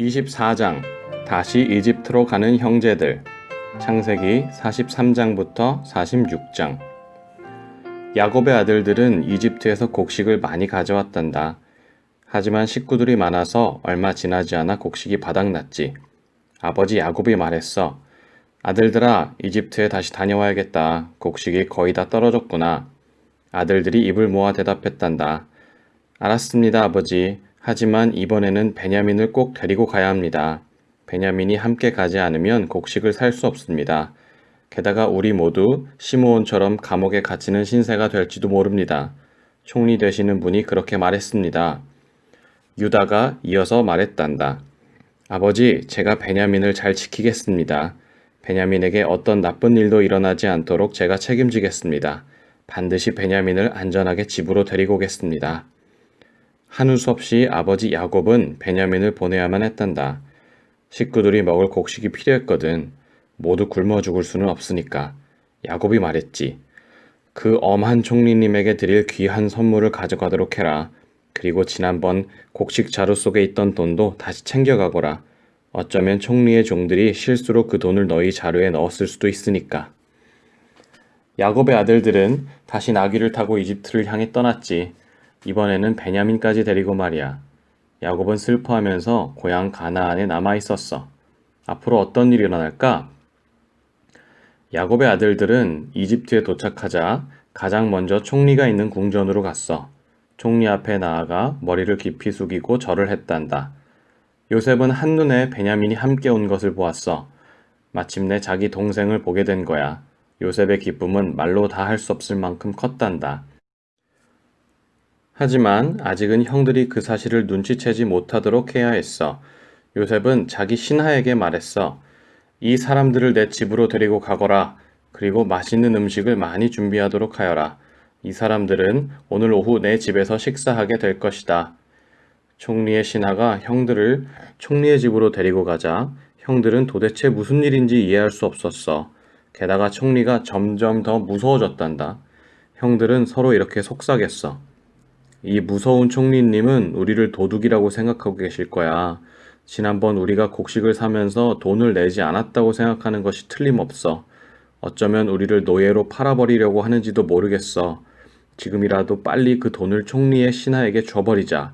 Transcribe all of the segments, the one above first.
24장 다시 이집트로 가는 형제들 창세기 43장부터 46장 야곱의 아들들은 이집트에서 곡식을 많이 가져왔단다. 하지만 식구들이 많아서 얼마 지나지 않아 곡식이 바닥났지. 아버지 야곱이 말했어. 아들들아, 이집트에 다시 다녀와야겠다. 곡식이 거의 다 떨어졌구나. 아들들이 입을 모아 대답했단다. 알았습니다, 아버지. 하지만 이번에는 베냐민을 꼭 데리고 가야 합니다. 베냐민이 함께 가지 않으면 곡식을 살 수 없습니다. 게다가 우리 모두 시므온처럼 감옥에 갇히는 신세가 될지도 모릅니다. 총리 되시는 분이 그렇게 말했습니다. 유다가 이어서 말했단다. 아버지, 제가 베냐민을 잘 지키겠습니다. 베냐민에게 어떤 나쁜 일도 일어나지 않도록 제가 책임지겠습니다. 반드시 베냐민을 안전하게 집으로 데리고 오겠습니다. 한우 수 없이 아버지 야곱은 베냐민을 보내야만 했단다. 식구들이 먹을 곡식이 필요했거든. 모두 굶어 죽을 수는 없으니까. 야곱이 말했지. 그 엄한 총리님에게 드릴 귀한 선물을 가져가도록 해라. 그리고 지난번 곡식 자루 속에 있던 돈도 다시 챙겨가거라. 어쩌면 총리의 종들이 실수로 그 돈을 너희 자루에 넣었을 수도 있으니까. 야곱의 아들들은 다시 나귀를 타고 이집트를 향해 떠났지. 이번에는 베냐민까지 데리고 말이야. 야곱은 슬퍼하면서 고향 가나안에 남아 있었어. 앞으로 어떤 일이 일어날까? 야곱의 아들들은 이집트에 도착하자 가장 먼저 총리가 있는 궁전으로 갔어. 총리 앞에 나아가 머리를 깊이 숙이고 절을 했단다. 요셉은 한눈에 베냐민이 함께 온 것을 보았어. 마침내 자기 동생을 보게 된 거야. 요셉의 기쁨은 말로 다 할 수 없을 만큼 컸단다. 하지만 아직은 형들이 그 사실을 눈치채지 못하도록 해야 했어. 요셉은 자기 신하에게 말했어. 이 사람들을 내 집으로 데리고 가거라. 그리고 맛있는 음식을 많이 준비하도록 하여라. 이 사람들은 오늘 오후 내 집에서 식사하게 될 것이다. 총리의 신하가 형들을 총리의 집으로 데리고 가자 형들은 도대체 무슨 일인지 이해할 수 없었어. 게다가 총리가 점점 더 무서워졌단다. 형들은 서로 이렇게 속삭였어. 이 무서운 총리님은 우리를 도둑이라고 생각하고 계실 거야. 지난번 우리가 곡식을 사면서 돈을 내지 않았다고 생각하는 것이 틀림없어. 어쩌면 우리를 노예로 팔아버리려고 하는지도 모르겠어. 지금이라도 빨리 그 돈을 총리의 신하에게 줘버리자.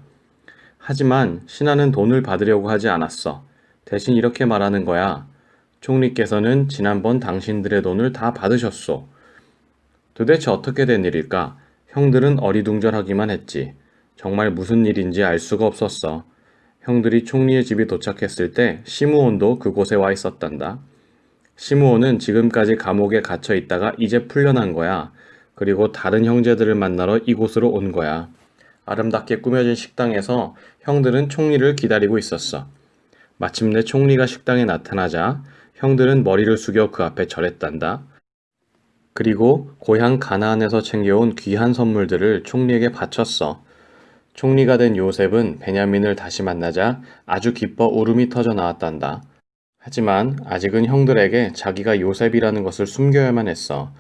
하지만 신하는 돈을 받으려고 하지 않았어. 대신 이렇게 말하는 거야. 총리께서는 지난번 당신들의 돈을 다 받으셨소. 도대체 어떻게 된 일일까? 형들은 어리둥절하기만 했지. 정말 무슨 일인지 알 수가 없었어. 형들이 총리의 집이 도착했을 때 시므온도 그곳에 와 있었단다. 시므온은 지금까지 감옥에 갇혀 있다가 이제 풀려난 거야. 그리고 다른 형제들을 만나러 이곳으로 온 거야. 아름답게 꾸며진 식당에서 형들은 총리를 기다리고 있었어. 마침내 총리가 식당에 나타나자 형들은 머리를 숙여 그 앞에 절했단다. 그리고 고향 가나안에서 챙겨온 귀한 선물들을 총리에게 바쳤어. 총리가 된 요셉은 베냐민을 다시 만나자 아주 기뻐 울음이 터져 나왔단다. 하지만 아직은 형들에게 자기가 요셉이라는 것을 숨겨야만 했어.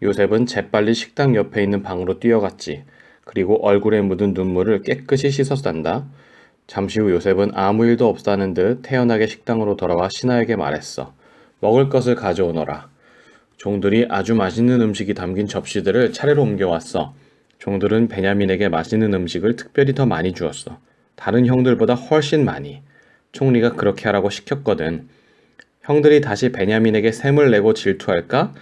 요셉은 재빨리 식당 옆에 있는 방으로 뛰어갔지. 그리고 얼굴에 묻은 눈물을 깨끗이 씻었단다. 잠시 후 요셉은 아무 일도 없다는 듯 태연하게 식당으로 돌아와 신하에게 말했어. 먹을 것을 가져오너라. 종들이 아주 맛있는 음식이 담긴 접시들을 차례로 옮겨왔어. 종들은 베냐민에게 맛있는 음식을 특별히 더 많이 주었어. 다른 형들보다 훨씬 많이. 총리가 그렇게 하라고 시켰거든. 형들이 다시 베냐민에게 샘을 내고 질투할까?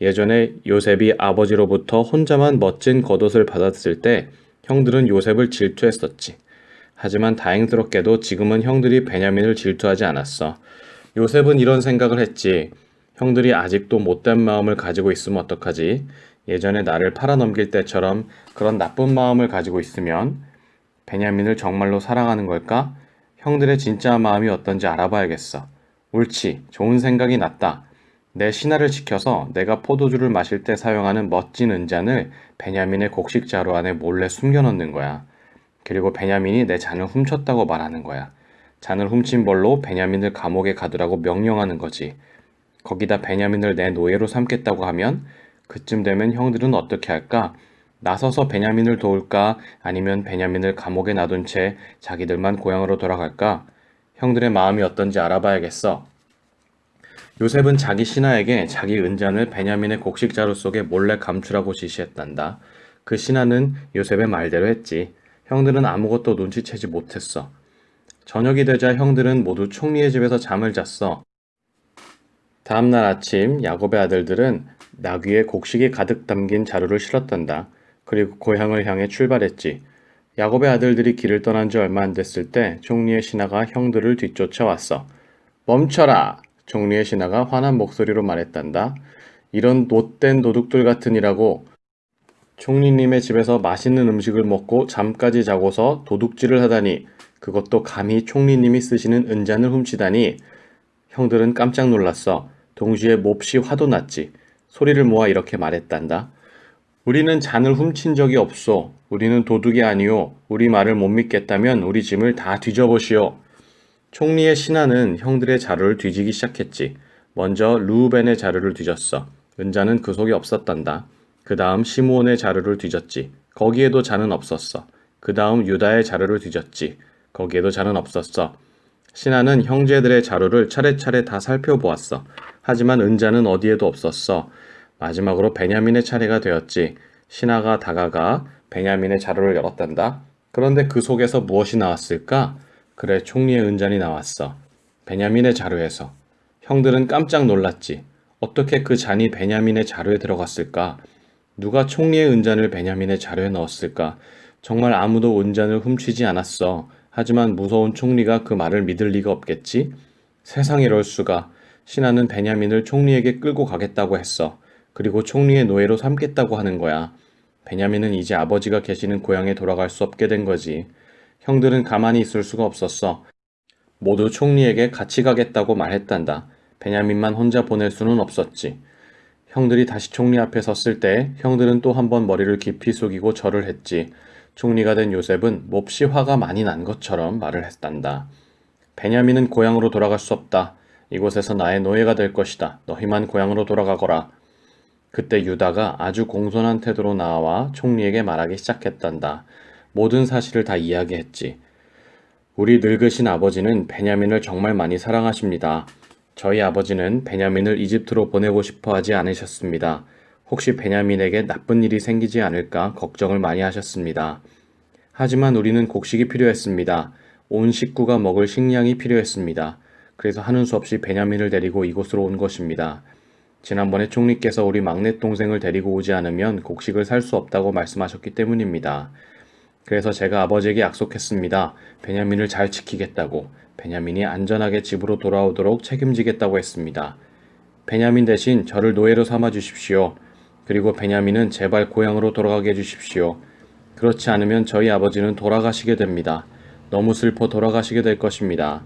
예전에 요셉이 아버지로부터 혼자만 멋진 겉옷을 받았을 때 형들은 요셉을 질투했었지. 하지만 다행스럽게도 지금은 형들이 베냐민을 질투하지 않았어. 요셉은 이런 생각을 했지. 형들이 아직도 못된 마음을 가지고 있으면 어떡하지? 예전에 나를 팔아넘길 때처럼 그런 나쁜 마음을 가지고 있으면 베냐민을 정말로 사랑하는 걸까? 형들의 진짜 마음이 어떤지 알아봐야겠어. 옳지. 좋은 생각이 났다. 내 신하를 지켜서 내가 포도주를 마실 때 사용하는 멋진 은잔을 베냐민의 곡식 자루 안에 몰래 숨겨놓는 거야. 그리고 베냐민이 내 잔을 훔쳤다고 말하는 거야. 잔을 훔친 벌로 베냐민을 감옥에 가두라고 명령하는 거지. 거기다 베냐민을 내 노예로 삼겠다고 하면 그쯤 되면 형들은 어떻게 할까? 나서서 베냐민을 도울까? 아니면 베냐민을 감옥에 놔둔 채 자기들만 고향으로 돌아갈까? 형들의 마음이 어떤지 알아봐야겠어. 요셉은 자기 신하에게 자기 은잔을 베냐민의 곡식 자루 속에 몰래 감추라고 지시했단다. 그 신하는 요셉의 말대로 했지. 형들은 아무것도 눈치채지 못했어. 저녁이 되자 형들은 모두 총리의 집에서 잠을 잤어. 다음날 아침 야곱의 아들들은 나귀에 곡식이 가득 담긴 자루를 실었단다. 그리고 고향을 향해 출발했지. 야곱의 아들들이 길을 떠난 지 얼마 안 됐을 때 총리의 신하가 형들을 뒤쫓아왔어. 멈춰라! 총리의 신하가 화난 목소리로 말했단다. 이런 못된 도둑들 같으니라고 총리님의 집에서 맛있는 음식을 먹고 잠까지 자고서 도둑질을 하다니 그것도 감히 총리님이 쓰시는 은잔을 훔치다니 형들은 깜짝 놀랐어. 동시에 몹시 화도 났지. 소리를 모아 이렇게 말했단다. 우리는 잔을 훔친 적이 없소. 우리는 도둑이 아니오. 우리 말을 못 믿겠다면 우리 짐을 다 뒤져보시오. 총리의 신하는 형들의 자루를 뒤지기 시작했지. 먼저 루벤의 자루를 뒤졌어. 은자는 그 속에 없었단다. 그 다음 시므온의 자루를 뒤졌지. 거기에도 잔은 없었어. 그 다음 유다의 자루를 뒤졌지. 거기에도 잔은 없었어. 신하는 형제들의 자루를 차례차례 다 살펴보았어. 하지만 은자는 어디에도 없었어. 마지막으로 베냐민의 차례가 되었지. 신하가 다가가 베냐민의 자루를 열었단다. 그런데 그 속에서 무엇이 나왔을까? 그래 총리의 은잔이 나왔어. 베냐민의 자루에서. 형들은 깜짝 놀랐지. 어떻게 그 잔이 베냐민의 자루에 들어갔을까? 누가 총리의 은잔을 베냐민의 자루에 넣었을까? 정말 아무도 은잔을 훔치지 않았어. 하지만 무서운 총리가 그 말을 믿을 리가 없겠지? 세상 이럴 수가. 신하는 베냐민을 총리에게 끌고 가겠다고 했어. 그리고 총리의 노예로 삼겠다고 하는 거야. 베냐민은 이제 아버지가 계시는 고향에 돌아갈 수 없게 된 거지. 형들은 가만히 있을 수가 없었어. 모두 총리에게 같이 가겠다고 말했단다. 베냐민만 혼자 보낼 수는 없었지. 형들이 다시 총리 앞에 섰을 때 형들은 또 한 번 머리를 깊이 숙이고 절을 했지. 총리가 된 요셉은 몹시 화가 많이 난 것처럼 말을 했단다. 베냐민은 고향으로 돌아갈 수 없다. 이곳에서 나의 노예가 될 것이다. 너희만 고향으로 돌아가거라. 그때 유다가 아주 공손한 태도로 나와 총리에게 말하기 시작했단다. 모든 사실을 다 이야기했지. 우리 늙으신 아버지는 베냐민을 정말 많이 사랑하십니다. 저희 아버지는 베냐민을 이집트로 보내고 싶어 하지 않으셨습니다. 혹시 베냐민에게 나쁜 일이 생기지 않을까 걱정을 많이 하셨습니다. 하지만 우리는 곡식이 필요했습니다. 온 식구가 먹을 식량이 필요했습니다. 그래서 하는 수 없이 베냐민을 데리고 이곳으로 온 것입니다. 지난번에 총리께서 우리 막내 동생을 데리고 오지 않으면 곡식을 살 수 없다고 말씀하셨기 때문입니다. 그래서 제가 아버지에게 약속했습니다. 베냐민을 잘 지키겠다고. 베냐민이 안전하게 집으로 돌아오도록 책임지겠다고 했습니다. 베냐민 대신 저를 노예로 삼아 주십시오. 그리고 베냐민은 제발 고향으로 돌아가게 해주십시오. 그렇지 않으면 저희 아버지는 돌아가시게 됩니다. 너무 슬퍼 돌아가시게 될 것입니다.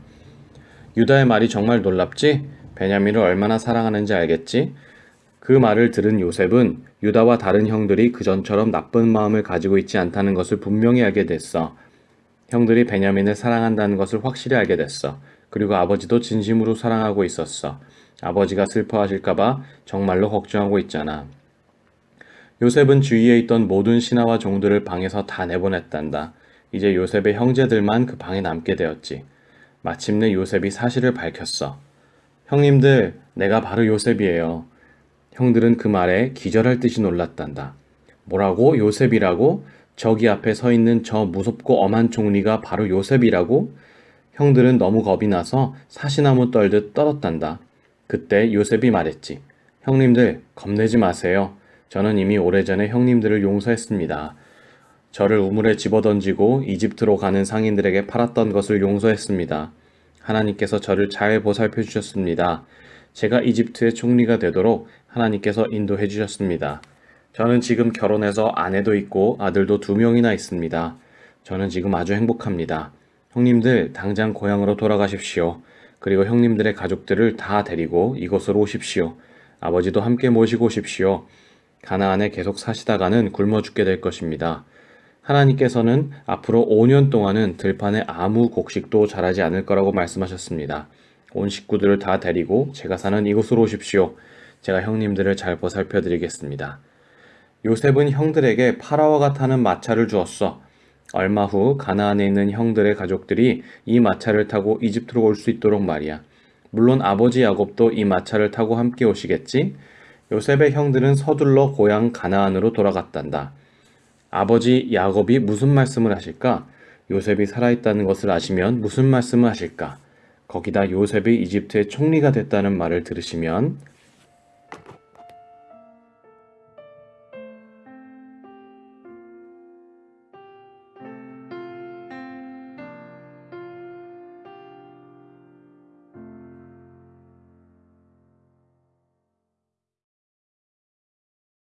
유다의 말이 정말 놀랍지? 베냐민을 얼마나 사랑하는지 알겠지? 그 말을 들은 요셉은 유다와 다른 형들이 그전처럼 나쁜 마음을 가지고 있지 않다는 것을 분명히 알게 됐어. 형들이 베냐민을 사랑한다는 것을 확실히 알게 됐어. 그리고 아버지도 진심으로 사랑하고 있었어. 아버지가 슬퍼하실까봐 정말로 걱정하고 있잖아. 요셉은 주위에 있던 모든 신하와 종들을 방에서 다 내보냈단다. 이제 요셉의 형제들만 그 방에 남게 되었지. 마침내 요셉이 사실을 밝혔어. 형님들, 내가 바로 요셉이에요. 형들은 그 말에 기절할 듯이 놀랐단다. 뭐라고? 요셉이라고? 저기 앞에 서 있는 저 무섭고 엄한 총리가 바로 요셉이라고? 형들은 너무 겁이 나서 사시나무 떨듯 떨었단다. 그때 요셉이 말했지. 형님들, 겁내지 마세요. 저는 이미 오래전에 형님들을 용서했습니다. 저를 우물에 집어던지고 이집트로 가는 상인들에게 팔았던 것을 용서했습니다. 하나님께서 저를 잘 보살펴 주셨습니다. 제가 이집트의 총리가 되도록 하나님께서 인도해 주셨습니다. 저는 지금 결혼해서 아내도 있고 아들도 두 명이나 있습니다. 저는 지금 아주 행복합니다. 형님들 당장 고향으로 돌아가십시오. 그리고 형님들의 가족들을 다 데리고 이곳으로 오십시오. 아버지도 함께 모시고 오십시오. 가나안에 계속 사시다가는 굶어 죽게 될 것입니다. 하나님께서는 앞으로 5년 동안은 들판에 아무 곡식도 자라지 않을 거라고 말씀하셨습니다. 온 식구들을 다 데리고 제가 사는 이곳으로 오십시오. 제가 형님들을 잘 보살펴 드리겠습니다. 요셉은 형들에게 파라와가 타는 마차를 주었어. 얼마 후 가나안에 있는 형들의 가족들이 이 마차를 타고 이집트로 올 수 있도록 말이야. 물론 아버지 야곱도 이 마차를 타고 함께 오시겠지? 요셉의 형들은 서둘러 고향 가나안으로 돌아갔단다. 아버지 야곱이 무슨 말씀을 하실까? 요셉이 살아있다는 것을 아시면 무슨 말씀을 하실까? 거기다 요셉이 이집트의 총리가 됐다는 말을 들으시면